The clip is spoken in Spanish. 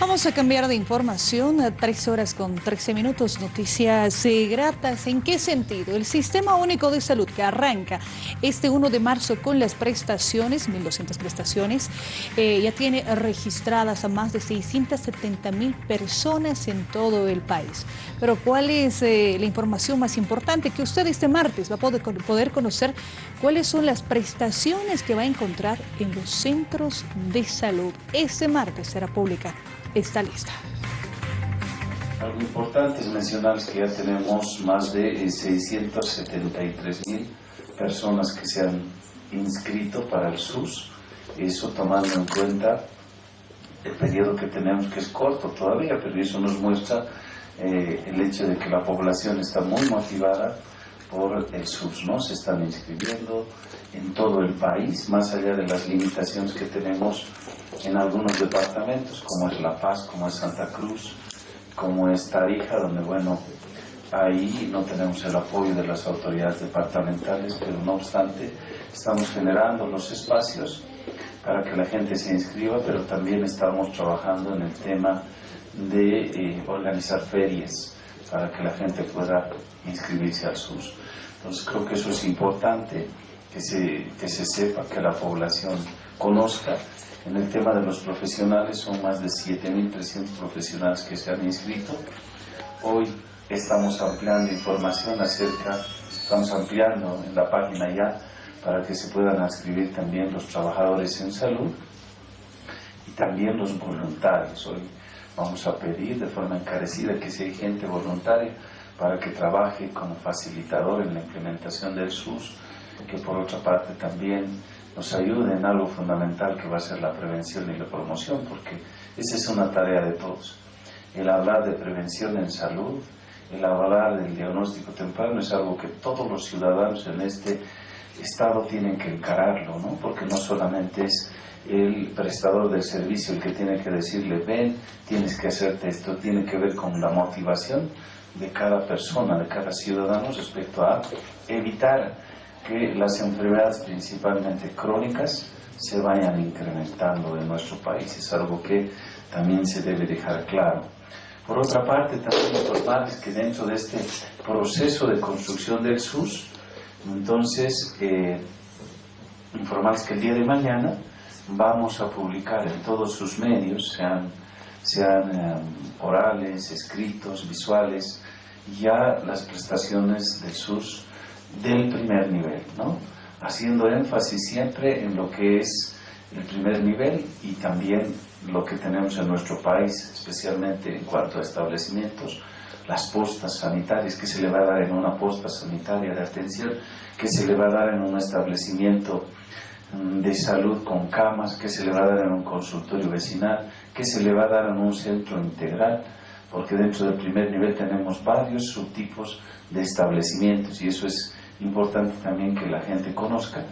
Vamos a cambiar de información a tres horas con 13 minutos. Noticias eh, gratas. ¿En qué sentido? El Sistema Único de Salud que arranca este 1 de marzo con las prestaciones, 1.200 prestaciones, eh, ya tiene registradas a más de 670 mil personas en todo el país. Pero ¿cuál es eh, la información más importante? Que usted este martes va a poder, poder conocer cuáles son las prestaciones que va a encontrar en los centros de salud. Este martes será pública esta lista. Algo importante es mencionar que ya tenemos más de 673 eh, mil personas que se han inscrito para el SUS, eso tomando en cuenta el periodo que tenemos que es corto todavía, pero eso nos muestra eh, el hecho de que la población está muy motivada por el SUS, ¿no? Se están inscribiendo en todo el país, más allá de las limitaciones que tenemos en algunos departamentos, como es La Paz, como es Santa Cruz, como es Tarija, donde, bueno, ahí no tenemos el apoyo de las autoridades departamentales, pero no obstante, estamos generando los espacios para que la gente se inscriba, pero también estamos trabajando en el tema de eh, organizar ferias para que la gente pueda inscribirse al SUS. Entonces creo que eso es importante, que se, que se sepa, que la población conozca. En el tema de los profesionales son más de 7.300 profesionales que se han inscrito. Hoy estamos ampliando información acerca, estamos ampliando en la página ya para que se puedan inscribir también los trabajadores en salud y también los voluntarios. Hoy vamos a pedir de forma encarecida que si hay gente voluntaria para que trabaje como facilitador en la implementación del SUS, que por otra parte también nos ayude en algo fundamental que va a ser la prevención y la promoción, porque esa es una tarea de todos. El hablar de prevención en salud, el hablar del diagnóstico temprano es algo que todos los ciudadanos en este Estado tienen que encararlo, ¿no? porque no solamente es el prestador del servicio el que tiene que decirle, ven, tienes que hacerte esto, tiene que ver con la motivación de cada persona, de cada ciudadano respecto a evitar que las enfermedades principalmente crónicas se vayan incrementando en nuestro país. Es algo que también se debe dejar claro. Por otra parte, también informarles que dentro de este proceso de construcción del SUS, entonces, eh, informarles que el día de mañana vamos a publicar en todos sus medios, sean, sean eh, orales, escritos, visuales, ya las prestaciones del SUS del primer nivel, ¿no? haciendo énfasis siempre en lo que es el primer nivel y también lo que tenemos en nuestro país, especialmente en cuanto a establecimientos, las postas sanitarias, que se le va a dar en una posta sanitaria de atención, que se le va a dar en un establecimiento mm, de salud con camas, que se le va a dar en un consultorio vecinal, que se le va a dar en un centro integral, porque dentro del primer nivel tenemos varios subtipos de establecimientos y eso es importante también que la gente conozca.